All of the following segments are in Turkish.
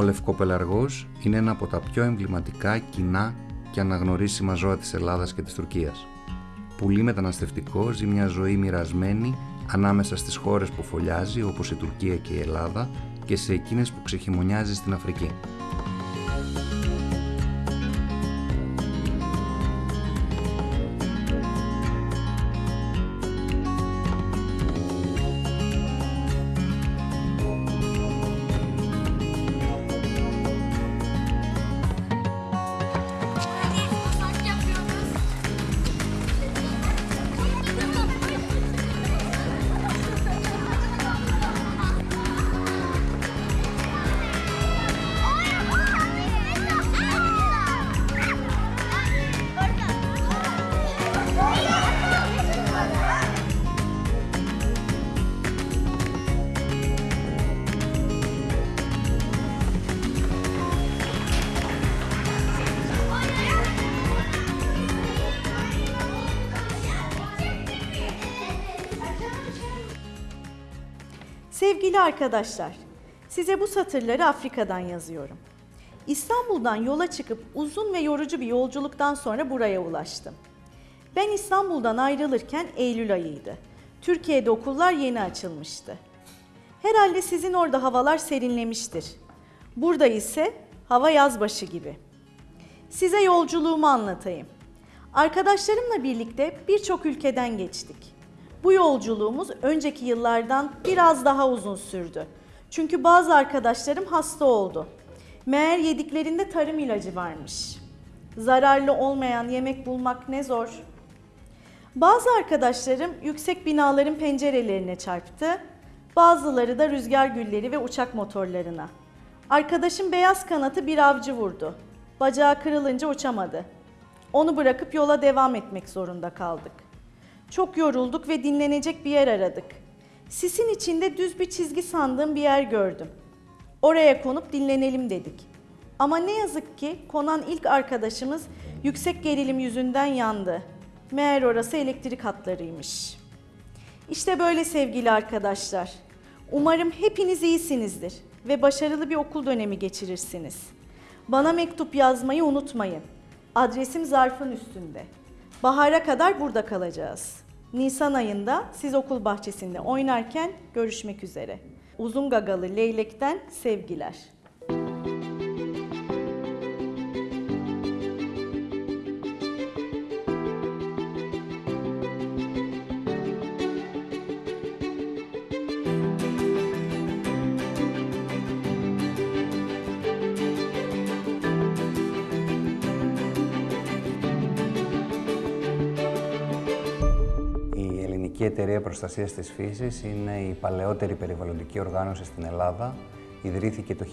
Ο λευκοπελαργός είναι ένα από τα πιο εμβληματικά, κοινά και αναγνωρίσιμα ζώα της Ελλάδας και της Τουρκίας. Πουλί μεταναστευτικό ζει μια ζωή μοιρασμένη ανάμεσα στις χώρες που φωλιάζει όπως η Τουρκία και η Ελλάδα και σε εκείνες που ξεχειμονιάζει στην Αφρική. Sevgili arkadaşlar, size bu satırları Afrika'dan yazıyorum. İstanbul'dan yola çıkıp uzun ve yorucu bir yolculuktan sonra buraya ulaştım. Ben İstanbul'dan ayrılırken Eylül ayıydı. Türkiye'de okullar yeni açılmıştı. Herhalde sizin orada havalar serinlemiştir. Burada ise hava yazbaşı gibi. Size yolculuğumu anlatayım. Arkadaşlarımla birlikte birçok ülkeden geçtik. Bu yolculuğumuz önceki yıllardan biraz daha uzun sürdü. Çünkü bazı arkadaşlarım hasta oldu. Meğer yediklerinde tarım ilacı varmış. Zararlı olmayan yemek bulmak ne zor. Bazı arkadaşlarım yüksek binaların pencerelerine çarptı. Bazıları da rüzgar gülleri ve uçak motorlarına. Arkadaşım beyaz kanatı bir avcı vurdu. Bacağı kırılınca uçamadı. Onu bırakıp yola devam etmek zorunda kaldık. Çok yorulduk ve dinlenecek bir yer aradık. Sisin içinde düz bir çizgi sandığım bir yer gördüm. Oraya konup dinlenelim dedik. Ama ne yazık ki konan ilk arkadaşımız yüksek gerilim yüzünden yandı. Meğer orası elektrik hatlarıymış. İşte böyle sevgili arkadaşlar. Umarım hepiniz iyisinizdir ve başarılı bir okul dönemi geçirirsiniz. Bana mektup yazmayı unutmayın. Adresim zarfın üstünde. Bahara kadar burada kalacağız. Nisan ayında siz okul bahçesinde oynarken görüşmek üzere. Uzun gagalı leylekten sevgiler. Η Ελληνική Εταιρεία Προστασίας της Φύσης είναι η παλαιότερη περιβαλλοντική οργάνωση στην Ελλάδα. Ιδρύθηκε το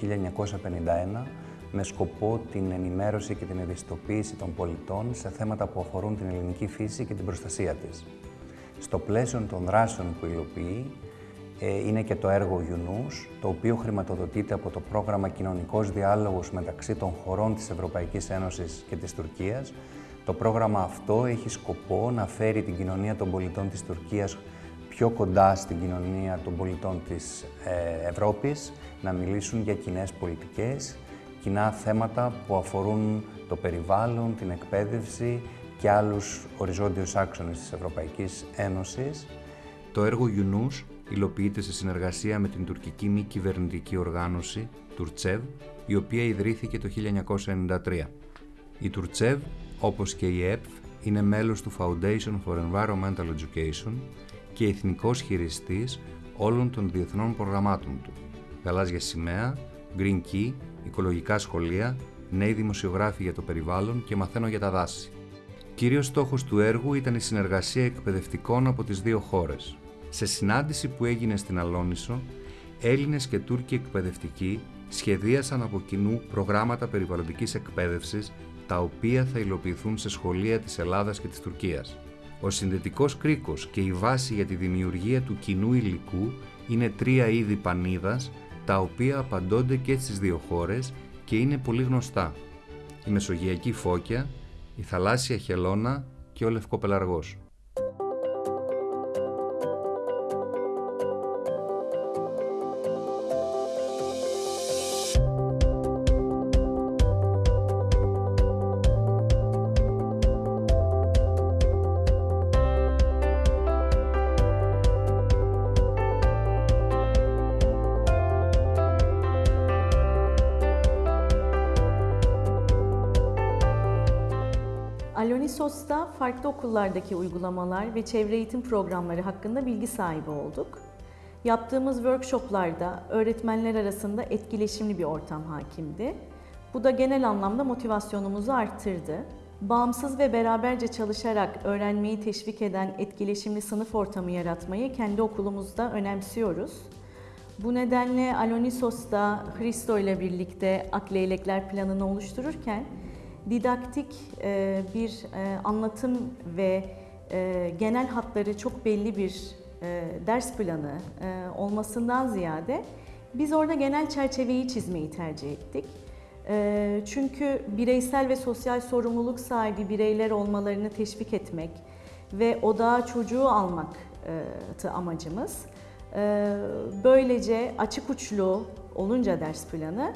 1951 με σκοπό την ενημέρωση και την ευαισθητοποίηση των πολιτών σε θέματα που αφορούν την ελληνική φύση και την προστασία της. Στο πλαίσιο των δράσεων που υλοποιεί ε, είναι και το έργο UNUS, το οποίο χρηματοδοτείται από το πρόγραμμα Κοινωνικός Διάλογος μεταξύ των χωρών της Ευρωπαϊκής Ένωσης και της Τουρκίας, το πρόγραμμα αυτό έχει σκοπό να φέρει την κοινωνία των πολιτών της Τουρκίας πιο κοντά στην κοινωνία των πολιτών της ε, Ευρώπης, να μιλήσουν για κοινέ πολιτικές, κοινά θέματα που αφορούν το περιβάλλον, την εκπαίδευση και άλλους οριζόντιους άξονες της Ευρωπαϊκής Ένωσης. Το έργο UNUS υλοποιείται σε συνεργασία με την τουρκική μη κυβερνητική οργάνωση, Τουρτσεύ, η οποία ιδρύθηκε το 1993. Η Τουρτσεύ όπως και η ΕΠΦ, είναι μέλος του Foundation for Environmental Education και εθνικός χειριστής όλων των διεθνών προγραμμάτων του. Γαλάζια σημαία, Green Key, οικολογικά σχολεία, νέοι δημοσιογράφοι για το περιβάλλον και μαθαίνω για τα δάση. Κύριος στόχος του έργου ήταν η συνεργασία εκπαιδευτικών από τις δύο χώρες. Σε συνάντηση που έγινε στην Αλόνισο, Έλληνες και Τούρκοι εκπαιδευτικοί σχεδίασαν από κοινού προγράμματα περιβαλλοντικής εκπαίδευσης τα οποία θα υλοποιηθούν σε σχολεία της Ελλάδας και της Τουρκίας. Ο συνδετικός κρίκος και η βάση για τη δημιουργία του κοινού υλικού είναι τρία είδη πανίδας, τα οποία απαντώνται και στις δύο χώρες και είναι πολύ γνωστά. Η Μεσογειακή Φώκια, η Θαλάσσια Χελώνα και ο Λευκοπελαργός. Alonisos'ta farklı okullardaki uygulamalar ve çevre eğitim programları hakkında bilgi sahibi olduk. Yaptığımız workshoplarda öğretmenler arasında etkileşimli bir ortam hakimdi. Bu da genel anlamda motivasyonumuzu arttırdı. Bağımsız ve beraberce çalışarak öğrenmeyi teşvik eden etkileşimli sınıf ortamı yaratmayı kendi okulumuzda önemsiyoruz. Bu nedenle Alonisos'ta Hristo ile birlikte Akleylekler planını oluştururken didaktik e, bir e, anlatım ve e, genel hatları çok belli bir e, ders planı e, olmasından ziyade biz orada genel çerçeveyi çizmeyi tercih ettik. E, Çünkü bireysel ve sosyal sorumluluk sahibi bireyler olmalarını teşvik etmek ve odağa çocuğu almak e, amacımız. E, Böylece açık uçlu olunca ders planı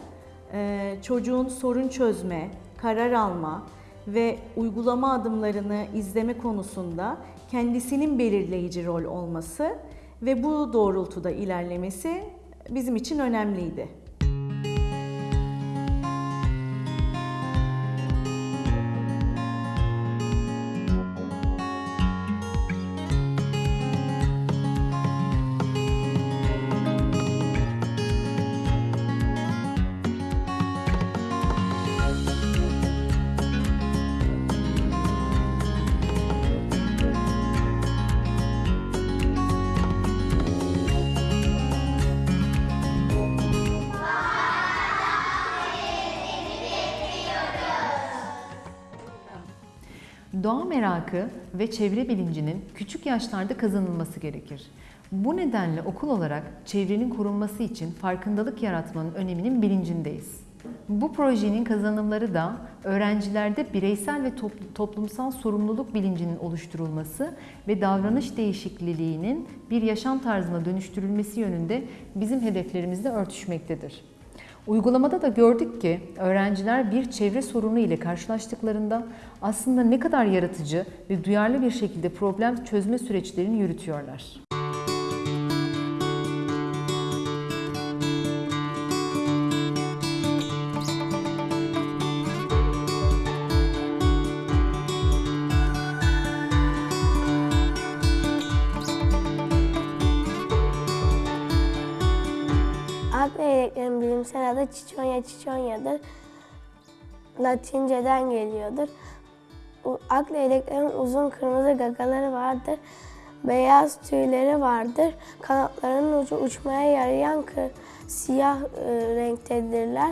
e, çocuğun sorun çözme, karar alma ve uygulama adımlarını izleme konusunda kendisinin belirleyici rol olması ve bu doğrultuda ilerlemesi bizim için önemliydi. Doğa merakı ve çevre bilincinin küçük yaşlarda kazanılması gerekir. Bu nedenle okul olarak çevrenin korunması için farkındalık yaratmanın öneminin bilincindeyiz. Bu projenin kazanımları da öğrencilerde bireysel ve topl- toplumsal sorumluluk bilincinin oluşturulması ve davranış değişikliğinin bir yaşam tarzına dönüştürülmesi yönünde bizim hedeflerimizle örtüşmektedir. Uygulamada da gördük ki öğrenciler bir çevre sorunu ile karşılaştıklarında aslında ne kadar yaratıcı ve duyarlı bir şekilde problem çözme süreçlerini yürütüyorlar. Ak leyleklerin bilimsel adı Ciconia ciconia'dır. Latinceden geliyordur. Ak leyleklerin uzun kırmızı gagaları vardır. Beyaz tüyleri vardır. Kanatlarının ucu uçmaya yarayan kı- siyah e, renktedirler.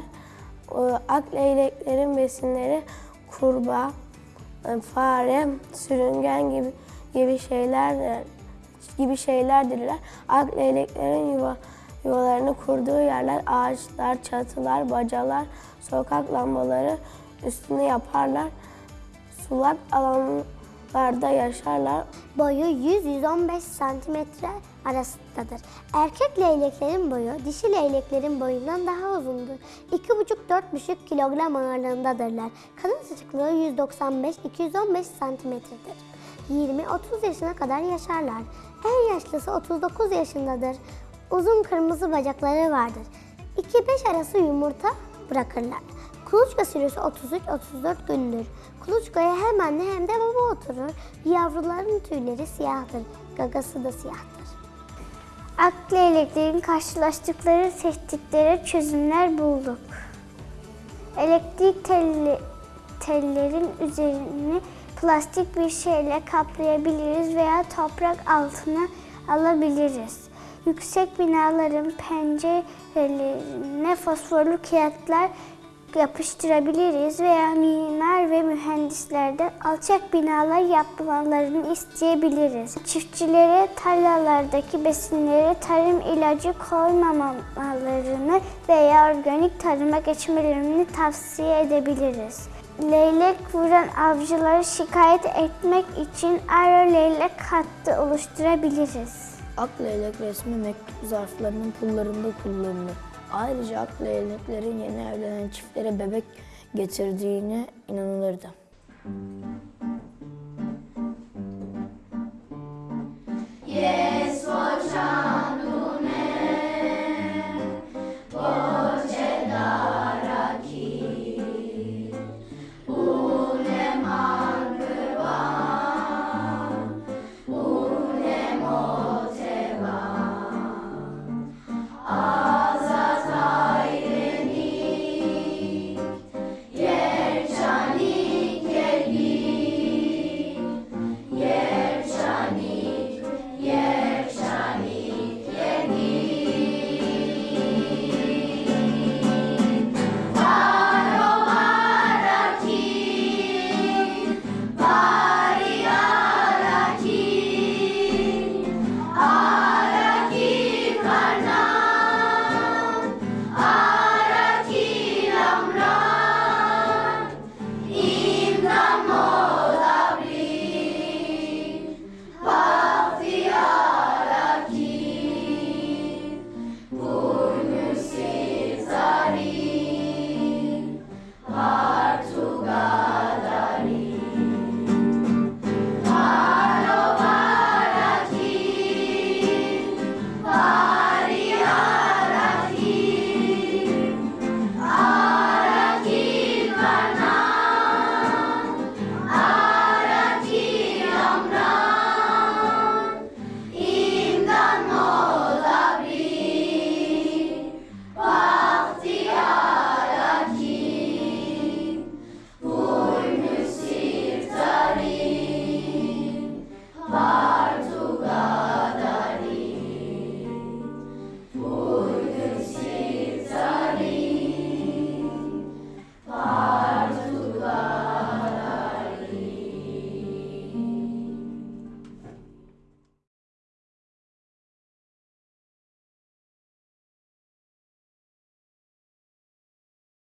O, Ak leyleklerin besinleri kurbağa, e, fare, sürüngen gibi gibi şeyler gibi şeylerdirler. Ak leyleklerin yuva, yuvalarını kurduğu yerler ağaçlar, çatılar, bacalar, sokak lambaları üstüne yaparlar. Sulak alanlarda yaşarlar. Boyu 100-115 santimetre arasındadır. Erkek leyleklerin boyu dişi leyleklerin boyundan daha uzundur. 2,5-4,5 kilogram ağırlığındadırlar. Kanat sıcaklığı 195-215 santimetredir. 20-30 yaşına kadar yaşarlar. En yaşlısı 39 yaşındadır. Uzun kırmızı bacakları vardır. 2-5 arası yumurta bırakırlar. Kuluçka süresi 33-34 gündür. Kuluçkaya hem anne hem de baba oturur. Yavruların tüyleri siyahtır. Gagası da siyahtır. Ak leyleklerin karşılaştıkları tehditlere çözümler bulduk. Elektrik telli, tellerin üzerini plastik bir şeyle kaplayabiliriz veya toprak altına alabiliriz. Yüksek binaların pencerelerine fosforlu kağıtlar yapıştırabiliriz veya mimar ve mühendislerden alçak binalar yapmalarını isteyebiliriz. Çiftçilere tarlalardaki besinlere tarım ilacı koymamalarını veya organik tarıma geçmelerini tavsiye edebiliriz. Leylek vuran avcıları şikayet etmek için aro leylek hattı oluşturabiliriz. Ak leylek resmi mektup zarflarının pullarında kullanılır. Ayrıca ak leyleklerin yeni evlenen çiftlere bebek getirdiğine inanılırdı. Yes.